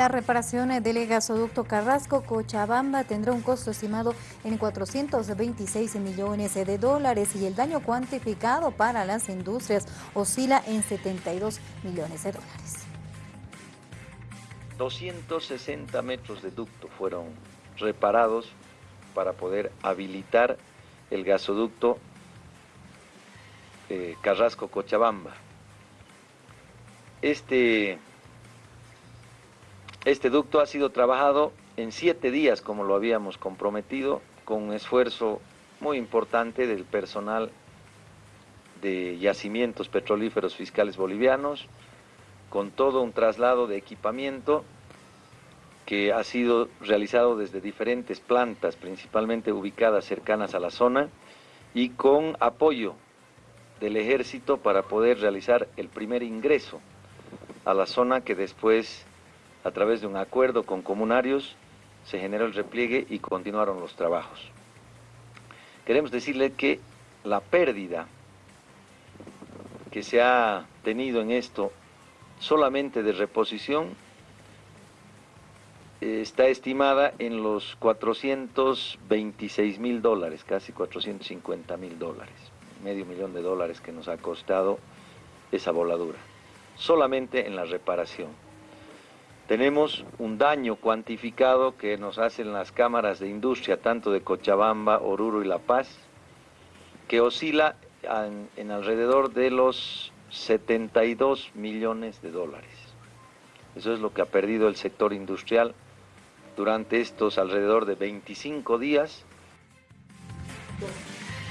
La reparación del gasoducto Carrasco-Cochabamba tendrá un costo estimado en 426 millones de dólares y el daño cuantificado para las industrias oscila en 72 millones de dólares. 260 metros de ducto fueron reparados para poder habilitar el gasoducto eh, Carrasco-Cochabamba. Este, este ducto ha sido trabajado en siete días, como lo habíamos comprometido, con un esfuerzo muy importante del personal de yacimientos petrolíferos fiscales bolivianos, con todo un traslado de equipamiento que ha sido realizado desde diferentes plantas, principalmente ubicadas cercanas a la zona, y con apoyo del ejército para poder realizar el primer ingreso a la zona que después, a través de un acuerdo con comunarios, se generó el repliegue y continuaron los trabajos. Queremos decirle que la pérdida que se ha tenido en esto solamente de reposición está estimada en los 426 mil dólares, casi 450 mil dólares, medio millón de dólares que nos ha costado esa voladura, solamente en la reparación. Tenemos un daño cuantificado que nos hacen las cámaras de industria, tanto de Cochabamba, Oruro y La Paz, que oscila en, alrededor de los 72 millones de dólares. Eso es lo que ha perdido el sector industrial durante estos alrededor de 25 días.